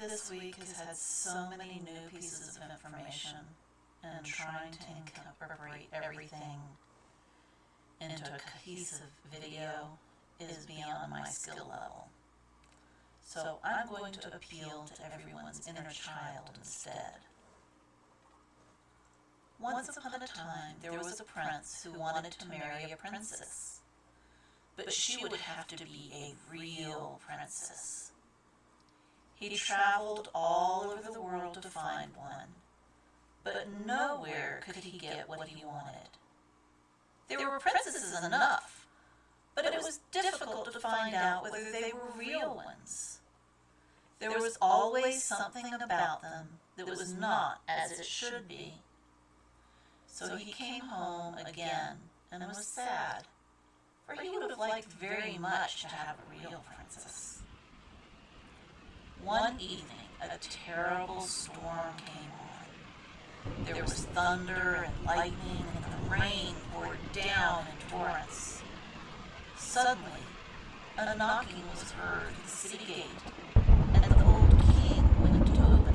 This week has had so many new pieces of information, and trying to incorporate everything into a cohesive video is beyond my skill level. So I'm going to appeal to everyone's inner child instead. Once upon a time, there was a prince who wanted to marry a princess. But she would have to be a real princess. He traveled all over the world to find one, but nowhere could he get what he wanted. There were princesses enough, but it was difficult to find out whether they were real ones. There was always something about them that was not as it should be. So he came home again and was sad, for he would have liked very much to have a real princess. One evening, a terrible storm came on. There was thunder and lightning, and the rain poured down in torrents. Suddenly, a knocking was heard at the city gate, and the old king went to open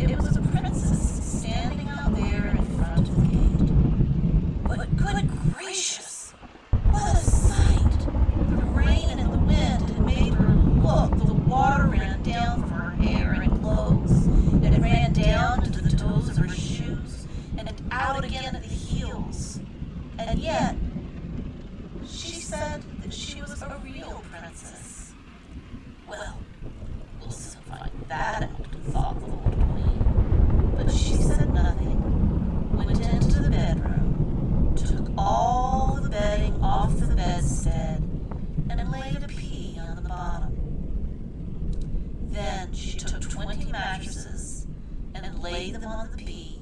it. It was a princess standing out there in front of the gate. But good gracious, what a sight! The rain and the wind had made her look. The water ran down from her hair and clothes, and it ran down to the toes of her shoes, and out again at the heels. And yet, she said that she was a real princess. Well, we'll soon find that out, thought the old queen. But she said nothing, went into the bedroom, took all the bedding off the bedstead, and laid a pea on the bottom. Then she took twenty mattresses and laid them on the pea,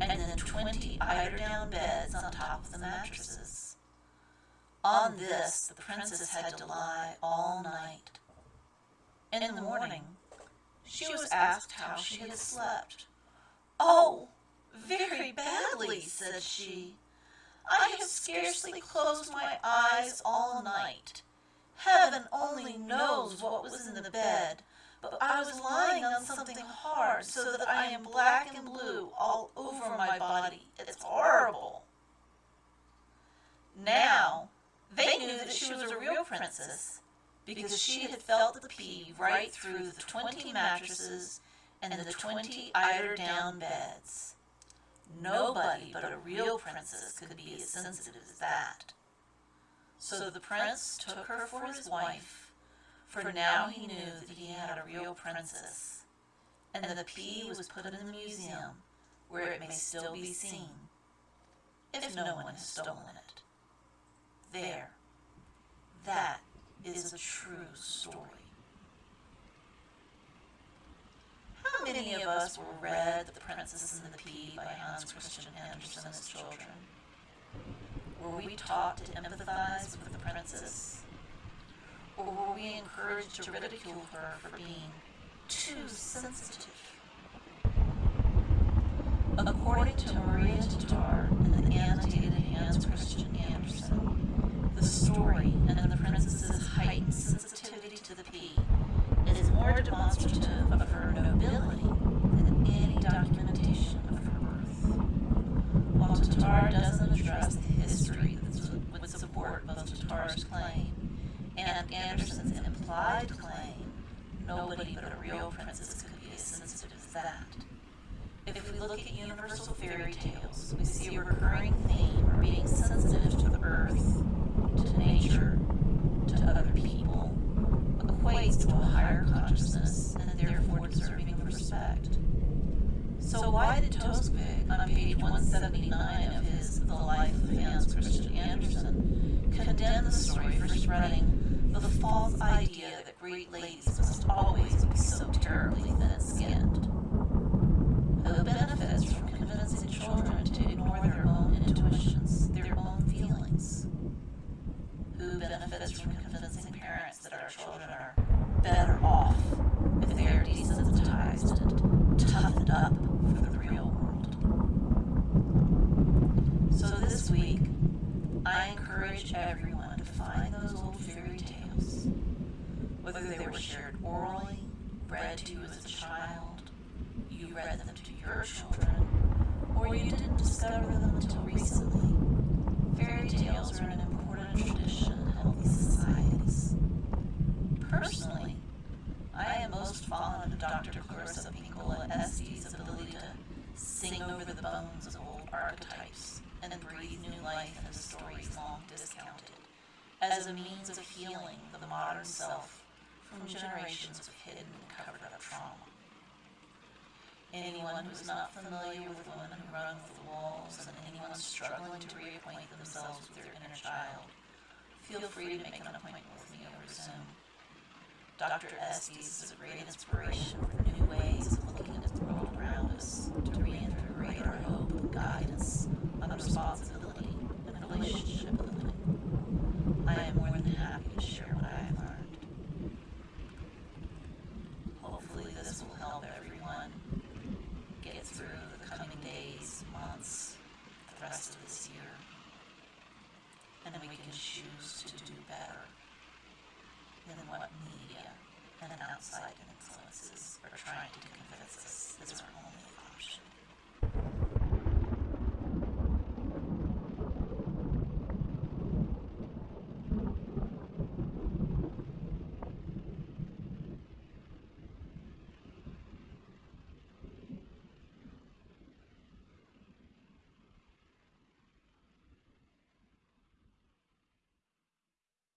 and then twenty eider-down beds on top of the mattresses. On this, the princess had to lie all night. And in the morning, she was asked how she had slept. Oh, very badly, said she. I have scarcely closed my eyes all night. Heaven only knows what was in the bed, but I was lying on something so that I am black and blue all over my body. It's horrible. Now, they knew that she was a real princess because she had felt the pea right through the twenty mattresses and the twenty eider-down beds. Nobody but a real princess could be as sensitive as that. So the prince took her for his wife, for now he knew that he had a real princess, and the pea was put in the museum where it may still be seen, if no one has stolen it. There. That is a true story. How many of us were read The Princess and the Pea by Hans Christian Andersen as children? Were we taught to empathize with the princess? Or were we encouraged to ridicule her for being too sensitive? According to Maria Tatar in the annotated Hans Christian Andersen, the story and the princess's heightened sensitivity to the pea is more demonstrative of her nobility than any documentation of her birth. While Tatar doesn't address the history that would support both Tatar's claim and Andersen's implied claim, nobody but a real princess could be as sensitive as that. If we look at universal fairy tales, we see a recurring theme of being sensitive to the earth, to nature, to other people, equates to a higher consciousness and therefore deserving of respect. So why did Toksvig, on page 179 of his The Life of Hans Christian Andersen, condemn the story for spreading the false idea that great ladies must always be so terribly thin-skinned? Who benefits from convincing children to ignore their own intuitions, their own feelings? Who benefits from convincing parents that our children are better off if they are desensitized and toughened up for the real world? So this week, I encourage everyone to find those old fairy tales, whether they were shared orally read to you as a child, you read them to your children, or you didn't discover them until recently. Fairy tales are an important tradition in healthy societies. Personally, I am most fond of Dr. Clarissa Pinkola Estes' sing over the bones of old archetypes and breathe new life into stories long discounted as a means of healing the modern self from generations of hidden and covered up trauma. Anyone who's not familiar with women who run with the wolves and anyone struggling to reacquaint themselves with their inner child, feel free to make an appointment with me over Zoom. Dr. Estes is a great inspiration for new ways around us to reinvigorate our hope and guidance on responsibility and relationship building. I am more than happy to share what I have learned. Hopefully, this will help everyone get through the coming days, months, the rest of this year. And then we can choose to do better than what media and outside